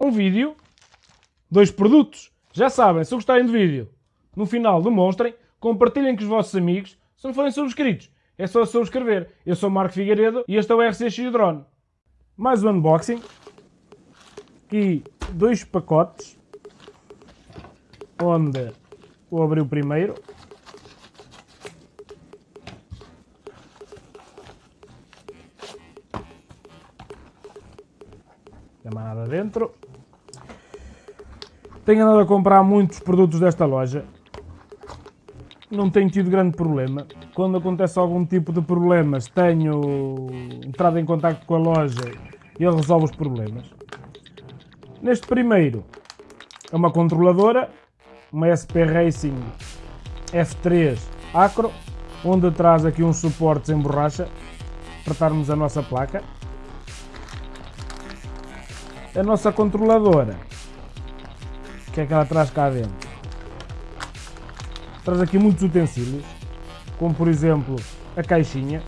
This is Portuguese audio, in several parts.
um vídeo, dois produtos. Já sabem, se gostarem do vídeo, no final demonstrem, compartilhem com os vossos amigos. Se não forem subscritos, é só subscrever. Eu sou Marco Figueiredo e este é o RCX Drone. Mais um unboxing. Aqui dois pacotes. Onde vou abrir o primeiro. Não há nada dentro. Tenho andado a comprar muitos produtos desta loja. Não tenho tido grande problema. Quando acontece algum tipo de problemas, tenho entrado em contato com a loja e ele resolve os problemas. Neste primeiro, é uma controladora, uma SP Racing F3 Acro, onde traz aqui uns suportes em borracha para estarmos a nossa placa. A nossa controladora, o que é que ela traz cá dentro? Traz aqui muitos utensílios, como por exemplo a caixinha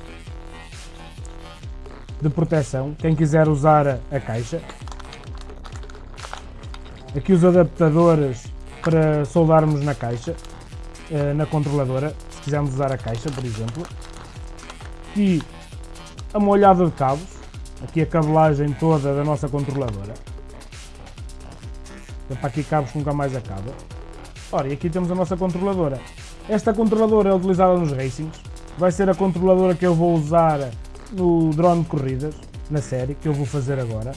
de proteção, quem quiser usar a caixa. Aqui os adaptadores para soldarmos na caixa, eh, na controladora, se quisermos usar a caixa, por exemplo. Aqui a molhada de cabos, aqui a cabelagem toda da nossa controladora. É para aqui cabos que nunca mais acaba. Ora, e aqui temos a nossa controladora. Esta controladora é utilizada nos racings. Vai ser a controladora que eu vou usar no drone de corridas, na série, que eu vou fazer agora.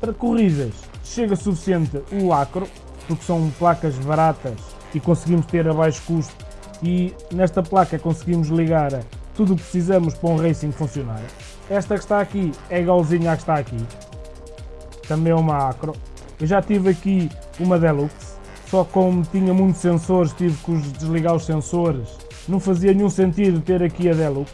Para corridas, chega suficiente o acro, porque são placas baratas e conseguimos ter a baixo custo. E nesta placa conseguimos ligar tudo o que precisamos para um racing funcionar. Esta que está aqui é igualzinha à que está aqui. Também é uma acro. Eu já tive aqui uma Deluxe, só como tinha muitos sensores, tive que desligar os sensores. Não fazia nenhum sentido ter aqui a Deluxe.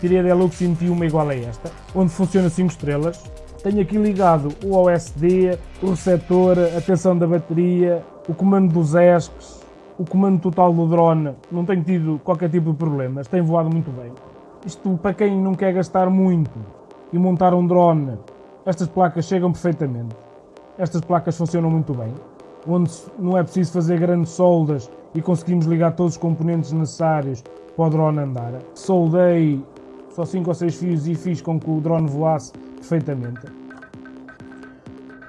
Tirei a Deluxe e meti uma igual a esta, onde funciona 5 estrelas. Tenho aqui ligado o OSD, o receptor, a tensão da bateria, o comando dos ESCs, o comando total do drone. Não tenho tido qualquer tipo de problemas, tem voado muito bem. Isto para quem não quer gastar muito e montar um drone, estas placas chegam perfeitamente. Estas placas funcionam muito bem, onde não é preciso fazer grandes soldas e conseguimos ligar todos os componentes necessários para o drone andar. Soldei só 5 ou 6 fios e fiz com que o drone voasse perfeitamente.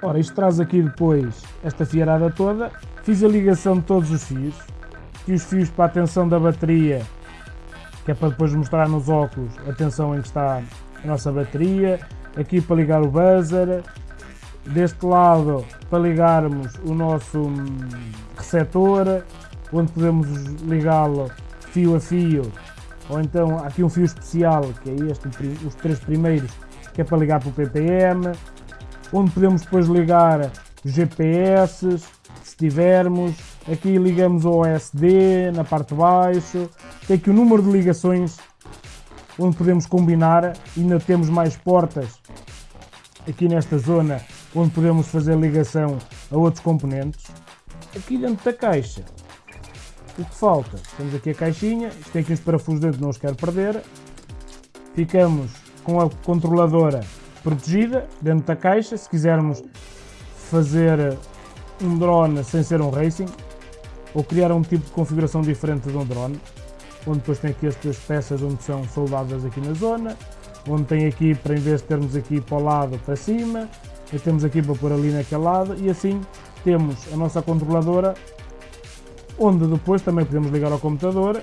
Ora, isto traz aqui depois esta fiarada toda. Fiz a ligação de todos os fios. Aqui os fios para a tensão da bateria, que é para depois mostrar nos óculos a tensão em que está a nossa bateria. Aqui para ligar o buzzer. Deste lado para ligarmos o nosso hum, receptor, onde podemos ligá-lo fio a fio ou então aqui um fio especial, que é este, os três primeiros, que é para ligar para o PPM, onde podemos depois ligar GPS, se tivermos, aqui ligamos o OSD na parte de baixo, tem aqui o número de ligações onde podemos combinar, ainda temos mais portas aqui nesta zona onde podemos fazer ligação a outros componentes. Aqui dentro da caixa o que falta? Temos aqui a caixinha, isto tem aqui uns parafusos dentro, não os quero perder. Ficamos com a controladora protegida dentro da caixa. Se quisermos fazer um drone sem ser um racing, ou criar um tipo de configuração diferente de um drone, onde depois tem aqui estas peças onde são soldadas aqui na zona, onde tem aqui para em vez de termos aqui para o lado para cima, temos aqui para pôr ali naquele lado e assim temos a nossa controladora onde depois também podemos ligar ao computador.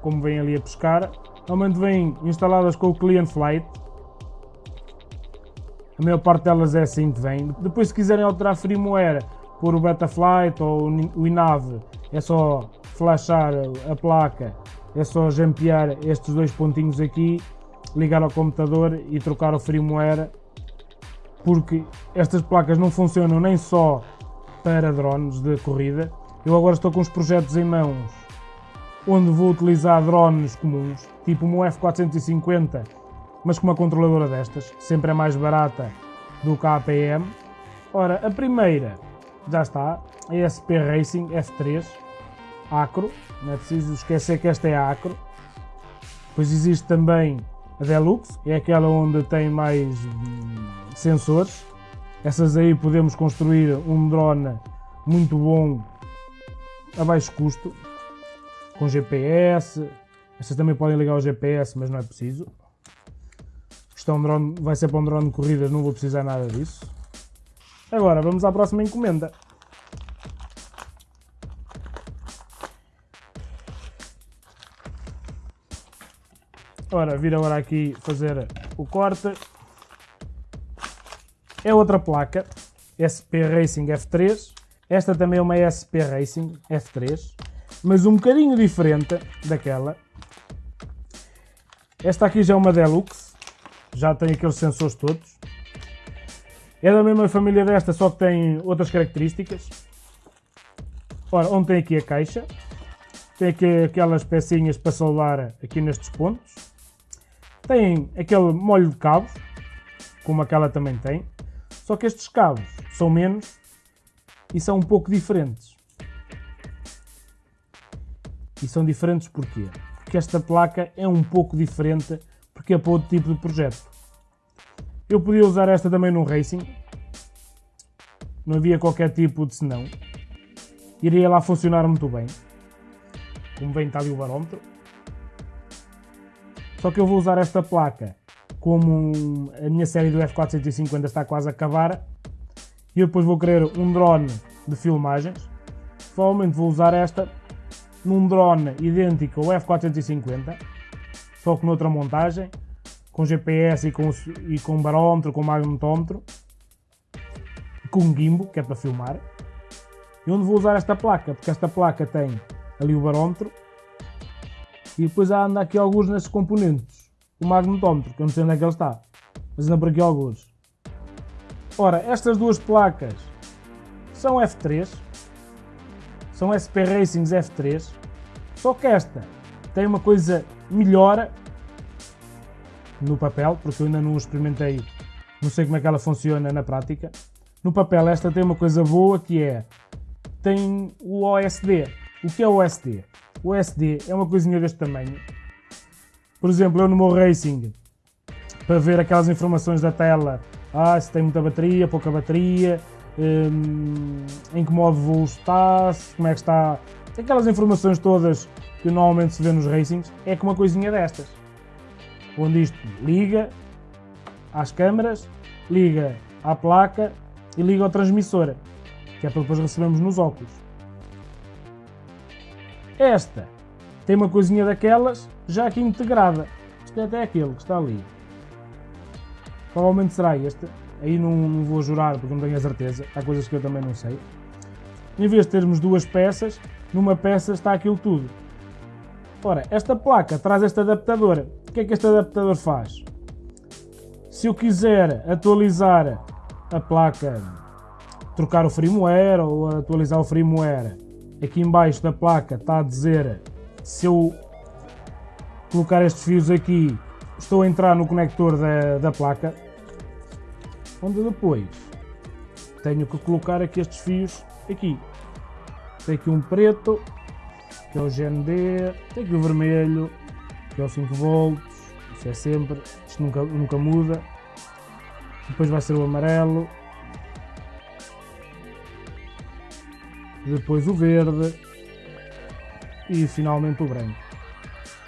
Como vem ali a pescar normalmente vêm instaladas com o Client Flight. A maior parte delas é assim que vem depois se quiserem alterar firmware por o Betaflight ou o INAV é só flashar a placa é só jampear estes dois pontinhos aqui ligar ao computador e trocar o firmware porque estas placas não funcionam nem só para drones de corrida. Eu agora estou com os projetos em mãos onde vou utilizar drones comuns, tipo um F450, mas com uma controladora destas, sempre é mais barata do que a APM. Ora, a primeira já está, a SP Racing F3 Acro, não é preciso esquecer que esta é Acro. Depois existe também a Deluxe, é aquela onde tem mais hum, sensores. Essas aí podemos construir um drone muito bom a baixo custo, com GPS. Essas também podem ligar ao GPS, mas não é preciso. Isto é um drone, vai ser para um drone de corridas, não vou precisar nada disso. Agora, vamos à próxima encomenda. Ora, vir agora aqui fazer o corte. É outra placa, SP Racing F3. Esta também é uma SP Racing F3, mas um bocadinho diferente daquela. Esta aqui já é uma Deluxe, já tem aqueles sensores todos. É da mesma família desta, só que tem outras características. Ora, onde tem aqui a caixa, tem aqui aquelas pecinhas para soldar aqui nestes pontos. Tem aquele molho de cabos, como aquela também tem. Só que estes cabos são menos e são um pouco diferentes. E são diferentes porquê? Porque esta placa é um pouco diferente porque é para outro tipo de projeto. Eu podia usar esta também no Racing. Não havia qualquer tipo de senão. Iria lá funcionar muito bem. Como bem está ali o barómetro. Só que eu vou usar esta placa como a minha série do F450 está quase a acabar e eu depois vou querer um drone de filmagens. Provavelmente vou usar esta num drone idêntico ao F450, só que noutra montagem, com GPS e com, e com barómetro, com magnetómetro, com gimbal, que é para filmar. E onde vou usar esta placa? Porque esta placa tem ali o barómetro e depois há anda aqui alguns nestes componentes. O magnetómetro, que eu não sei onde é que ele está. Mas anda por aqui alguns. Ora, estas duas placas são F3. São SP Racings F3. Só que esta tem uma coisa melhor no papel, porque eu ainda não experimentei, não sei como é que ela funciona na prática. No papel esta tem uma coisa boa que é, tem o OSD. O que é o OSD? O SD é uma coisinha deste tamanho. Por exemplo, eu no meu Racing, para ver aquelas informações da tela, ah, se tem muita bateria, pouca bateria, hum, em que modo voo está, como é que está, aquelas informações todas que normalmente se vê nos Racings, é com uma coisinha destas. Onde isto liga às câmaras, liga à placa e liga ao transmissor, que é para depois recebermos nos óculos. Esta tem uma coisinha daquelas já aqui integrada. Isto é até aquele que está ali. Provavelmente será este. Aí não, não, vou jurar porque não tenho a certeza. Há coisas que eu também não sei. Em vez de termos duas peças, numa peça está aquilo tudo. Ora, esta placa traz este adaptador. O que é que este adaptador faz? Se eu quiser atualizar a placa, trocar o firmware ou atualizar o firmware aqui embaixo da placa está a dizer se eu colocar estes fios aqui estou a entrar no conector da, da placa onde depois tenho que colocar aqui estes fios aqui. Tem aqui um preto que é o GND tem aqui o vermelho que é o 5 volts isso é sempre, isto nunca, nunca muda. Depois vai ser o amarelo depois o verde e finalmente o branco.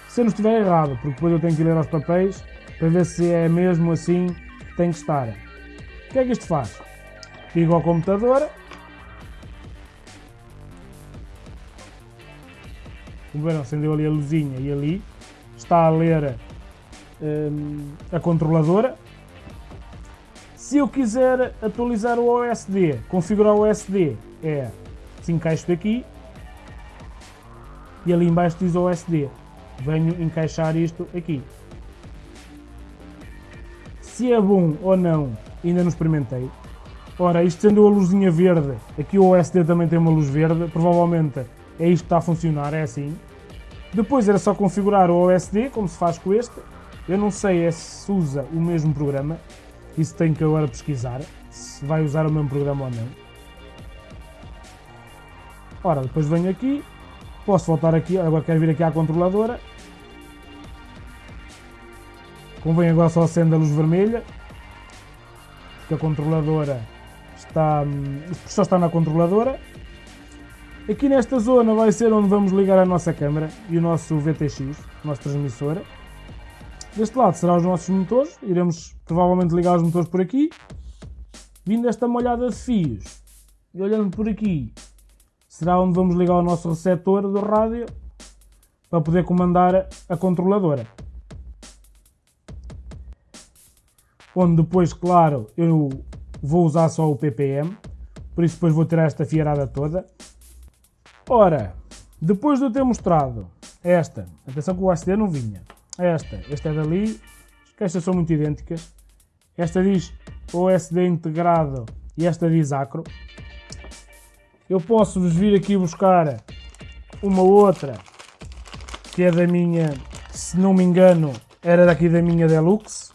Se eu não estiver errado, porque depois eu tenho que ler aos papéis para ver se é mesmo assim que tem que estar. O que é que isto faz? Ligo ao computador. Como verão, acendeu ali a luzinha e ali está a ler hum, a controladora. Se eu quiser atualizar o OSD, configurar o OSD, é encaixo aqui e ali embaixo diz OSD. Venho encaixar isto aqui. Se é bom ou não, ainda não experimentei. Ora, isto sendo a luzinha verde, aqui o OSD também tem uma luz verde, provavelmente é isto que está a funcionar, é assim. Depois era só configurar o OSD, como se faz com este. Eu não sei é se usa o mesmo programa, isso tenho que agora pesquisar, se vai usar o mesmo programa ou não. Ora, depois venho aqui, posso voltar aqui, agora quero vir aqui à controladora. Convém agora só acender a luz vermelha, porque a controladora está, hum, o só está na controladora. Aqui nesta zona vai ser onde vamos ligar a nossa câmera e o nosso VTX, o nosso transmissor. Deste lado serão os nossos motores, iremos provavelmente ligar os motores por aqui. Vindo esta molhada de fios e olhando por aqui, será onde vamos ligar o nosso receptor do rádio para poder comandar a controladora. Onde depois, claro, eu vou usar só o ppm, por isso depois vou tirar esta fiarada toda. Ora, depois de eu ter mostrado esta, atenção que o ACD não vinha, esta, esta é dali, as caixas são muito idênticas, esta diz OSD integrado e esta diz acro. Eu posso vos vir aqui buscar uma outra que é da minha, se não me engano, era daqui da minha Deluxe.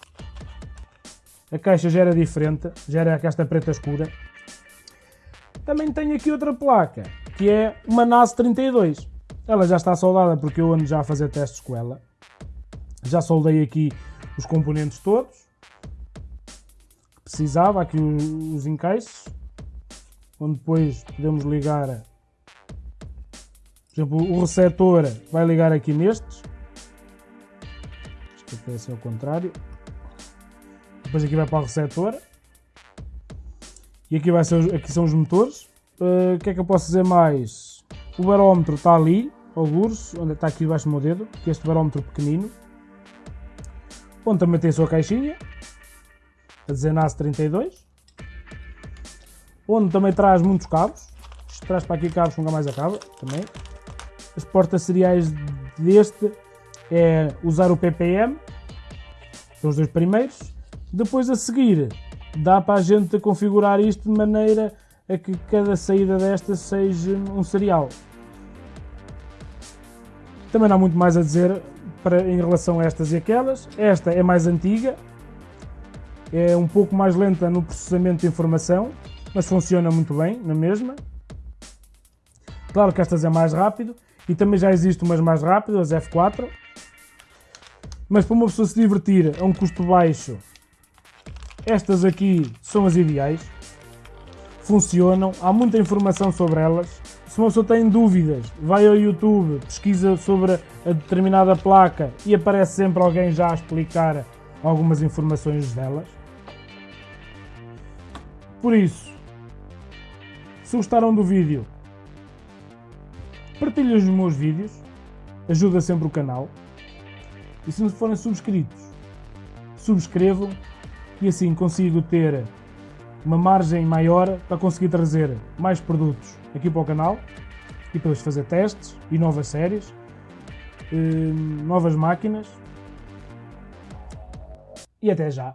A caixa já era diferente, já era esta preta escura. Também tenho aqui outra placa, que é uma NAS 32. Ela já está soldada porque eu ando já a fazer testes com ela. Já soldei aqui os componentes todos. Precisava, aqui os encaixes. Onde depois podemos ligar, por exemplo, o receptor vai ligar aqui nestes. Isto aqui é assim ao contrário. Depois aqui vai para o receptor. E aqui, vai ser, aqui são os motores. Uh, o que é que eu posso dizer mais? O barómetro está ali, algures, onde está aqui debaixo do meu dedo, que é este barómetro pequenino. Onde também tem a sua caixinha, a dizer NAS 32. Onde também traz muitos cabos. Isto traz para aqui cabos que nunca mais acaba, também. As portas seriais deste é usar o PPM, são os dois primeiros. Depois a seguir, dá para a gente configurar isto de maneira a que cada saída desta seja um serial. Também não há muito mais a dizer para, em relação a estas e aquelas. Esta é mais antiga, é um pouco mais lenta no processamento de informação, mas funciona muito bem na mesma. Claro que estas é mais rápido e também já existe umas mais rápidas, as F4. Mas para uma pessoa se divertir a um custo baixo, estas aqui são as ideais. Funcionam, há muita informação sobre elas. Se uma pessoa tem dúvidas, vai ao YouTube, pesquisa sobre a determinada placa e aparece sempre alguém já a explicar algumas informações delas. Por isso, se gostaram do vídeo, partilhem os meus vídeos, ajuda sempre o canal. E se não forem subscritos, subscrevam e assim consigo ter uma margem maior para conseguir trazer mais produtos aqui para o canal e depois fazer testes e novas séries, eh, novas máquinas e até já!